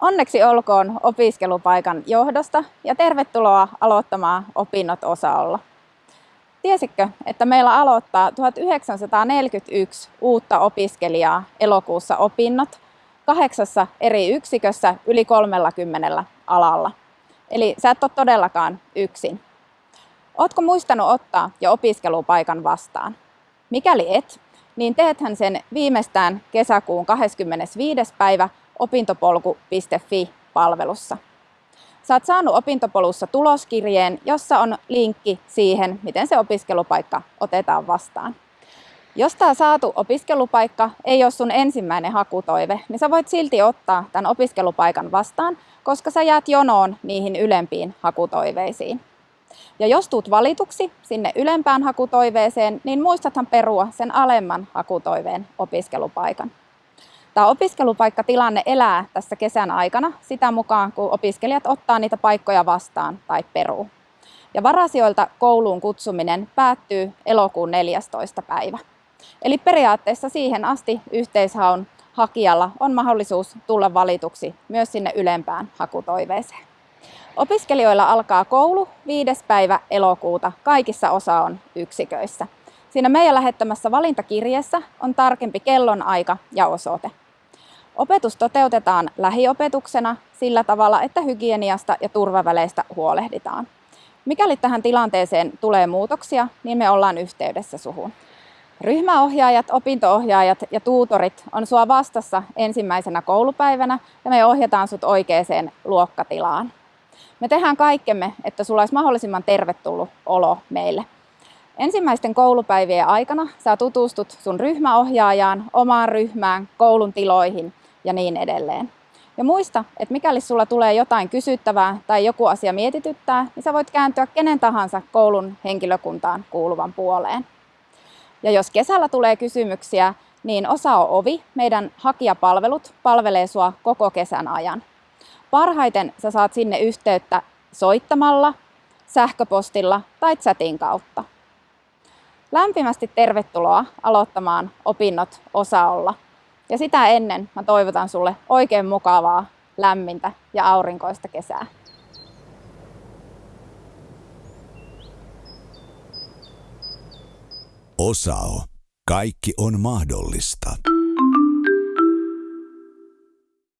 Onneksi olkoon opiskelupaikan johdosta ja tervetuloa aloittamaan opinnot osaolla. Tiesitkö, että meillä aloittaa 1941 uutta opiskelijaa elokuussa opinnot kahdeksassa eri yksikössä yli 30 alalla? Eli sä et ole todellakaan yksin. Ootko muistanut ottaa jo opiskelupaikan vastaan? Mikäli et, niin teethän sen viimeistään kesäkuun 25. päivä opintopolku.fi-palvelussa. Saat saanut opintopolussa tuloskirjeen, jossa on linkki siihen, miten se opiskelupaikka otetaan vastaan. Jos tämä saatu opiskelupaikka ei ole sun ensimmäinen hakutoive, niin sä voit silti ottaa tämän opiskelupaikan vastaan, koska sä jäät jonoon niihin ylempiin hakutoiveisiin. Ja jos tuut valituksi sinne ylempään hakutoiveeseen, niin muistathan perua sen alemman hakutoiveen opiskelupaikan. Tämä opiskelupaikkatilanne elää tässä kesän aikana sitä mukaan, kun opiskelijat ottaa niitä paikkoja vastaan tai peruu. Ja varasijoilta kouluun kutsuminen päättyy elokuun 14. päivä. Eli periaatteessa siihen asti yhteishaun hakijalla on mahdollisuus tulla valituksi myös sinne ylempään hakutoiveeseen. Opiskelijoilla alkaa koulu 5. päivä elokuuta kaikissa osaon yksiköissä. Siinä meidän lähettämässä valintakirjeessä on tarkempi kellonaika ja osoite. Opetus toteutetaan lähiopetuksena sillä tavalla, että hygieniasta ja turvaväleistä huolehditaan. Mikäli tähän tilanteeseen tulee muutoksia, niin me ollaan yhteydessä suhun. Ryhmäohjaajat, opintoohjaajat ja tuutorit on sua vastassa ensimmäisenä koulupäivänä ja me ohjataan sut oikeaan luokkatilaan. Me tehdään kaikkemme, että sulla olisi mahdollisimman tervetullut olo meille. Ensimmäisten koulupäivien aikana sä tutustut sun ryhmäohjaajaan, omaan ryhmään, koulun tiloihin ja niin edelleen. Ja muista, että mikäli sulla tulee jotain kysyttävää tai joku asia mietityttää, niin sä voit kääntyä kenen tahansa koulun henkilökuntaan kuuluvan puoleen. Ja jos kesällä tulee kysymyksiä, niin osa on ovi, meidän hakijapalvelut palvelee sua koko kesän ajan. Parhaiten sä saat sinne yhteyttä soittamalla, sähköpostilla tai chatin kautta. Lämpimästi tervetuloa aloittamaan opinnot osaolla. Ja sitä ennen mä toivotan sulle oikein mukavaa, lämmintä ja aurinkoista kesää. Osao. Kaikki on mahdollista.